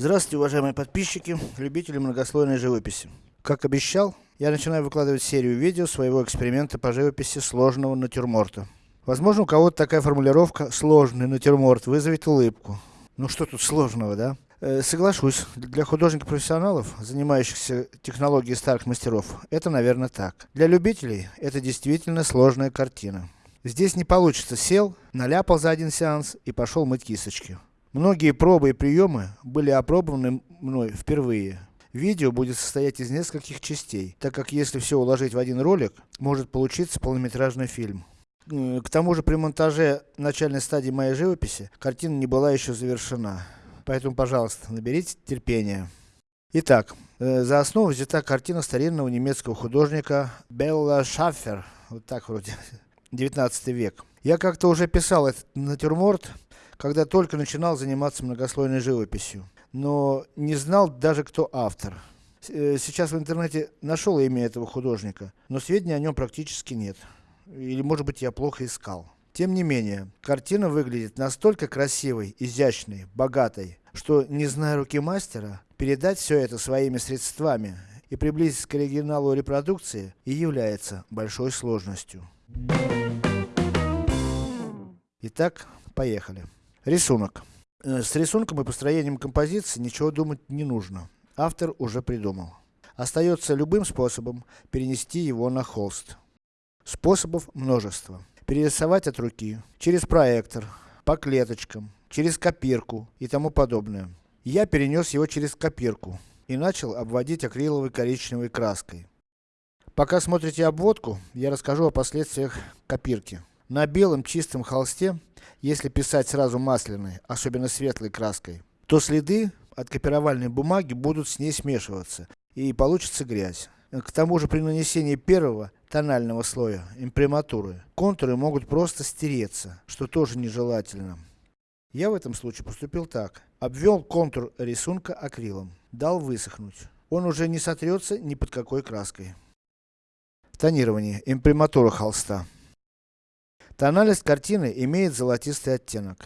Здравствуйте, уважаемые подписчики, любители многослойной живописи. Как обещал, я начинаю выкладывать серию видео своего эксперимента по живописи сложного натюрморта. Возможно, у кого-то такая формулировка «сложный натюрморт» вызовет улыбку. Ну что тут сложного, да? Э, соглашусь, для художников-профессионалов, занимающихся технологией старых мастеров, это наверное так. Для любителей, это действительно сложная картина. Здесь не получится сел, наляпал за один сеанс и пошел мыть кисточки. Многие пробы и приемы были опробованы мной впервые. Видео будет состоять из нескольких частей, так как если все уложить в один ролик, может получиться полнометражный фильм. К тому же при монтаже начальной стадии моей живописи, картина не была еще завершена. Поэтому, пожалуйста, наберите терпения. Итак, э, за основу взята картина старинного немецкого художника Белла Шаффер. Вот так вроде. 19 век. Я как-то уже писал этот натюрморт когда только начинал заниматься многослойной живописью. Но не знал даже кто автор. Э, сейчас в интернете нашел имя этого художника, но сведений о нем практически нет. Или может быть я плохо искал. Тем не менее, картина выглядит настолько красивой, изящной, богатой, что, не зная руки мастера, передать все это своими средствами и приблизить к оригиналу репродукции и является большой сложностью. Итак, поехали. Рисунок. Э, с рисунком и построением композиции ничего думать не нужно. Автор уже придумал. Остается любым способом перенести его на холст. Способов множество. Перерисовать от руки, через проектор, по клеточкам, через копирку и тому подобное. Я перенес его через копирку и начал обводить акриловой коричневой краской. Пока смотрите обводку, я расскажу о последствиях копирки. На белом чистом холсте если писать сразу масляной, особенно светлой краской, то следы от копировальной бумаги будут с ней смешиваться, и получится грязь. К тому же при нанесении первого, тонального слоя, имприматуры, контуры могут просто стереться, что тоже нежелательно. Я в этом случае поступил так. Обвел контур рисунка акрилом. Дал высохнуть. Он уже не сотрется ни под какой краской. Тонирование. Имприматура холста. Тональность картины имеет золотистый оттенок.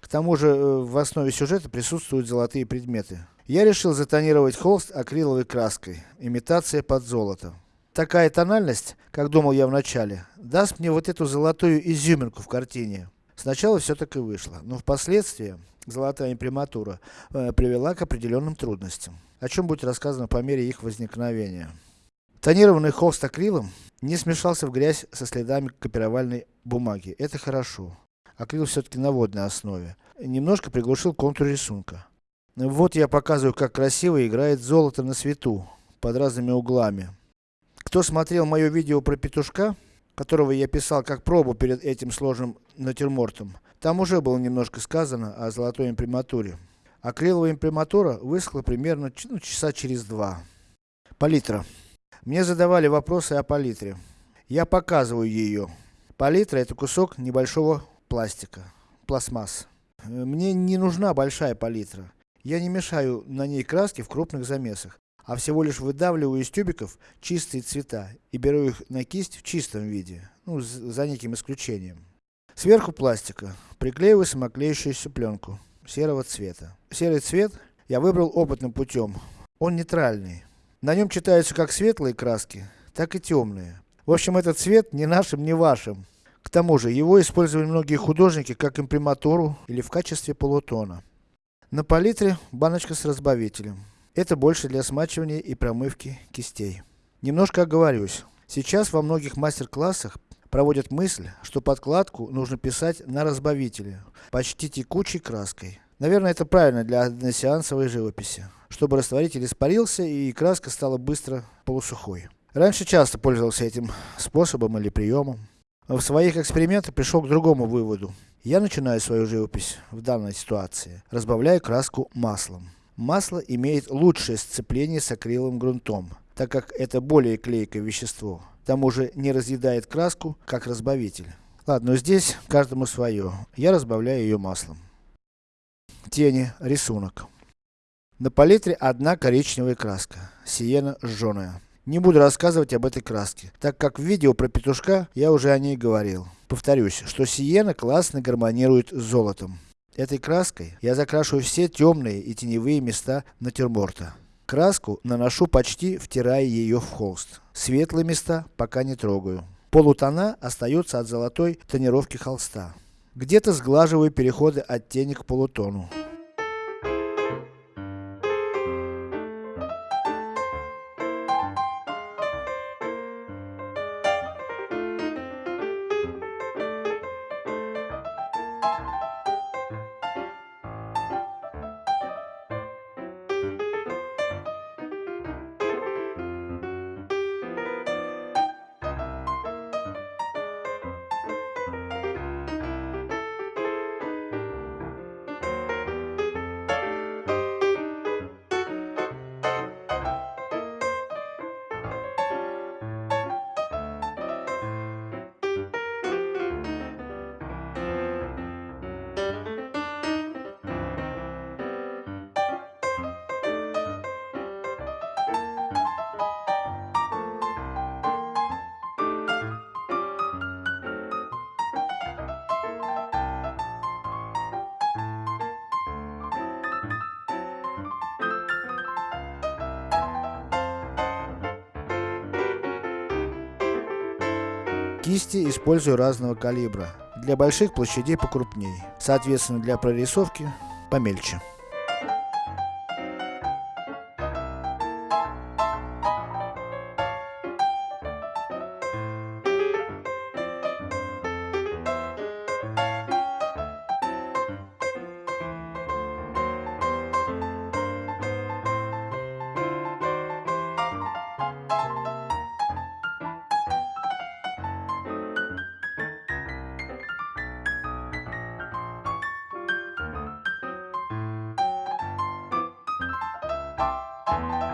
К тому же, э, в основе сюжета присутствуют золотые предметы. Я решил затонировать холст акриловой краской, имитация под золото. Такая тональность, как думал я вначале, даст мне вот эту золотую изюминку в картине. Сначала все так и вышло, но впоследствии, золотая имприматура, э, привела к определенным трудностям, о чем будет рассказано по мере их возникновения. Тонированный холст акрилом не смешался в грязь со следами копировальной бумаги. Это хорошо. Акрил все-таки на водной основе. Немножко приглушил контур рисунка. Вот я показываю, как красиво играет золото на свету, под разными углами. Кто смотрел мое видео про петушка, которого я писал как пробу перед этим сложным натюрмортом, там уже было немножко сказано о золотой имприматуре. Акриловая имприматура высохла примерно ну, часа через два. Палитра. Мне задавали вопросы о палитре. Я показываю ее. Палитра это кусок небольшого пластика, пластмасс. Мне не нужна большая палитра. Я не мешаю на ней краски в крупных замесах, а всего лишь выдавливаю из тюбиков чистые цвета и беру их на кисть в чистом виде, ну, за неким исключением. Сверху пластика приклеиваю самоклеющуюся пленку серого цвета. Серый цвет я выбрал опытным путем. Он нейтральный. На нем читаются как светлые краски, так и темные. В общем, этот цвет ни нашим, ни вашим. К тому же, его использовали многие художники как имприматуру или в качестве полутона. На палитре баночка с разбавителем. Это больше для смачивания и промывки кистей. Немножко оговорюсь. Сейчас во многих мастер-классах проводят мысль, что подкладку нужно писать на разбавителе, почти текучей краской. Наверное, это правильно для односеансовой живописи чтобы растворитель испарился и краска стала быстро полусухой. Раньше часто пользовался этим способом или приемом. В своих экспериментах пришел к другому выводу. Я начинаю свою живопись в данной ситуации, разбавляю краску маслом. Масло имеет лучшее сцепление с акриловым грунтом, так как это более клейкое вещество. К тому же не разъедает краску, как разбавитель. Ладно, здесь каждому свое. Я разбавляю ее маслом. Тени, рисунок. На палитре одна коричневая краска, сиена жженая. Не буду рассказывать об этой краске, так как в видео про петушка я уже о ней говорил. Повторюсь, что сиена классно гармонирует с золотом. Этой краской я закрашу все темные и теневые места натюрморта. Краску наношу почти втирая ее в холст. Светлые места пока не трогаю. Полутона остаются от золотой тонировки холста. Где-то сглаживаю переходы оттенек к полутону. Кисти использую разного калибра. Для больших площадей покрупнее. Соответственно для прорисовки помельче. you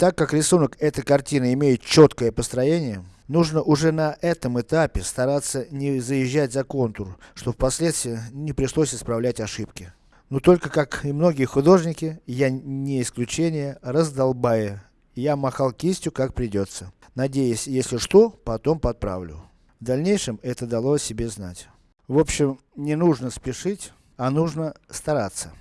Так как рисунок этой картины имеет четкое построение, нужно уже на этом этапе стараться не заезжать за контур, чтобы впоследствии не пришлось исправлять ошибки. Но только как и многие художники, я не исключение, раздолбая. Я махал кистью как придется, надеясь, если что, потом подправлю. В дальнейшем это дало о себе знать. В общем, не нужно спешить, а нужно стараться.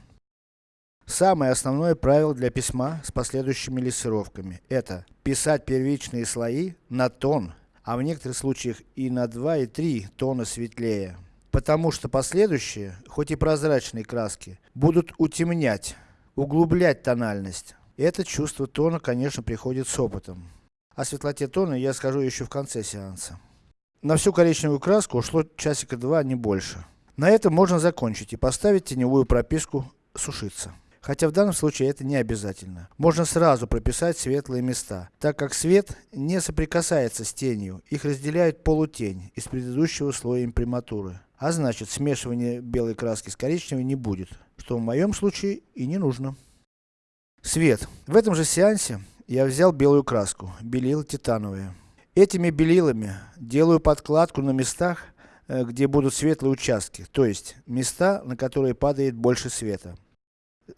Самое основное правило для письма с последующими лессировками, это писать первичные слои на тон, а в некоторых случаях и на 2 и 3 тона светлее. Потому что последующие, хоть и прозрачные краски, будут утемнять, углублять тональность. Это чувство тона, конечно, приходит с опытом. О светлоте тона я скажу еще в конце сеанса. На всю коричневую краску ушло часика два, не больше. На этом можно закончить и поставить теневую прописку сушиться. Хотя в данном случае это не обязательно. Можно сразу прописать светлые места, так как свет не соприкасается с тенью, их разделяет полутень из предыдущего слоя имприматуры. А значит, смешивания белой краски с коричневой не будет, что в моем случае и не нужно. Свет. В этом же сеансе я взял белую краску, белила титановые. Этими белилами делаю подкладку на местах, э, где будут светлые участки, то есть места, на которые падает больше света.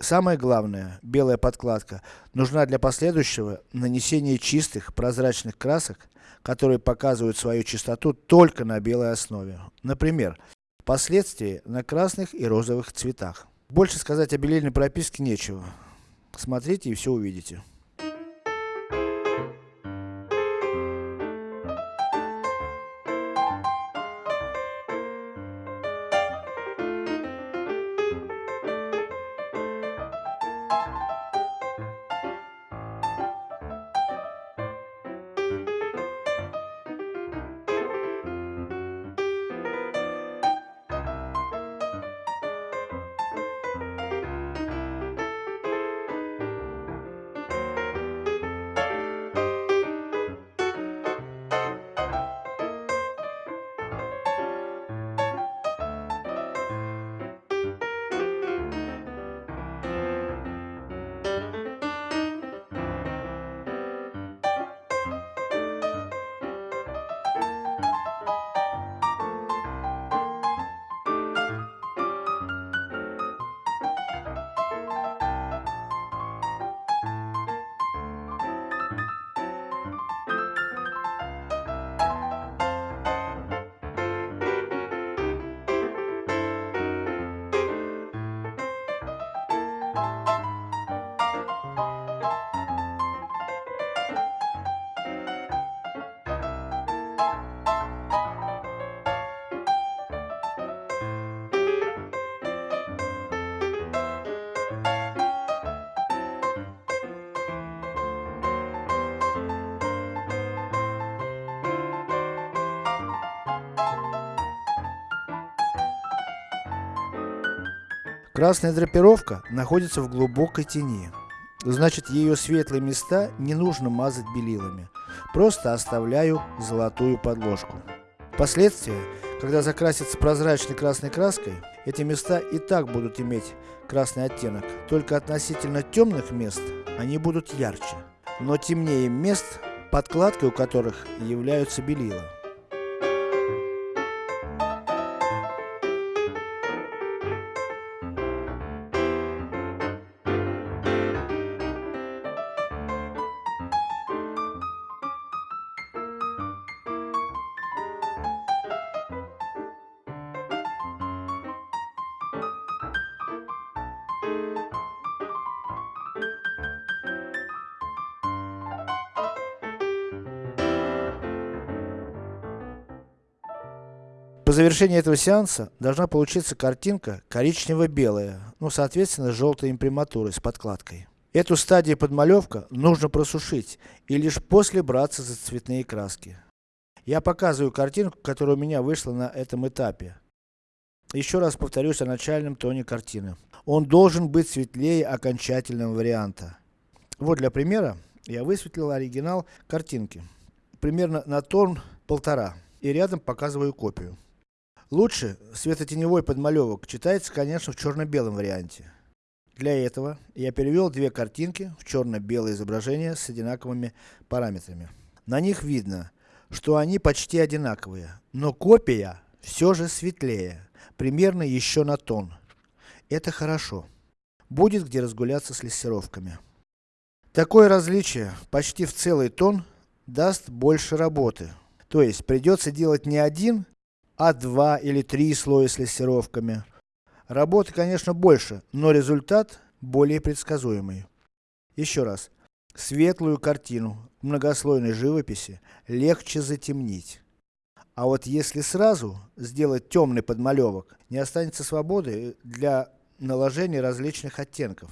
Самое главное, белая подкладка, нужна для последующего нанесения чистых, прозрачных красок, которые показывают свою чистоту только на белой основе. Например, впоследствии на красных и розовых цветах. Больше сказать о белильной прописке нечего. Смотрите и все увидите. you Красная драпировка находится в глубокой тени. Значит ее светлые места не нужно мазать белилами. Просто оставляю золотую подложку. Впоследствии, когда закрасится прозрачной красной краской, эти места и так будут иметь красный оттенок, только относительно темных мест они будут ярче, но темнее мест, подкладкой у которых являются белила. По завершении этого сеанса должна получиться картинка коричнево-белая, ну соответственно с желтой имприматурой, с подкладкой. Эту стадию подмалевка нужно просушить и лишь после браться за цветные краски. Я показываю картинку, которая у меня вышла на этом этапе. Еще раз повторюсь о начальном тоне картины. Он должен быть светлее окончательного варианта. Вот для примера, я высветлил оригинал картинки. Примерно на тон полтора. И рядом показываю копию. Лучше светотеневой подмалевок читается, конечно, в черно-белом варианте. Для этого я перевел две картинки в черно-белое изображение с одинаковыми параметрами. На них видно, что они почти одинаковые, но копия все же светлее, примерно еще на тон. Это хорошо. Будет где разгуляться с лессировками. Такое различие, почти в целый тон, даст больше работы. То есть, придется делать не один, а два или три слоя с лессировками. Работы, конечно, больше, но результат более предсказуемый. Еще раз. Светлую картину в многослойной живописи легче затемнить. А вот если сразу сделать темный подмалевок, не останется свободы для наложения различных оттенков.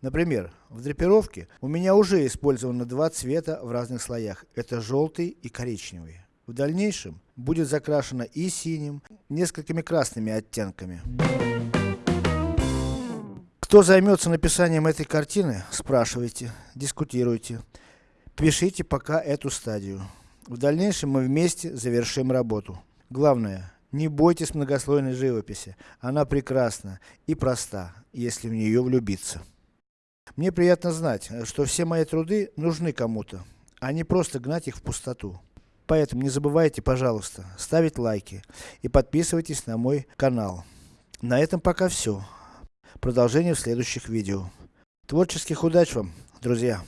Например, в драпировке у меня уже использовано два цвета в разных слоях. Это желтый и коричневый. В дальнейшем будет закрашено и синим, несколькими красными оттенками. Кто займется написанием этой картины, спрашивайте, дискутируйте. Пишите пока эту стадию. В дальнейшем мы вместе завершим работу. Главное, не бойтесь многослойной живописи. Она прекрасна и проста, если в нее влюбиться. Мне приятно знать, что все мои труды нужны кому-то, а не просто гнать их в пустоту. Поэтому не забывайте, пожалуйста, ставить лайки и подписывайтесь на мой канал. На этом пока все. Продолжение в следующих видео. Творческих удач вам, друзья!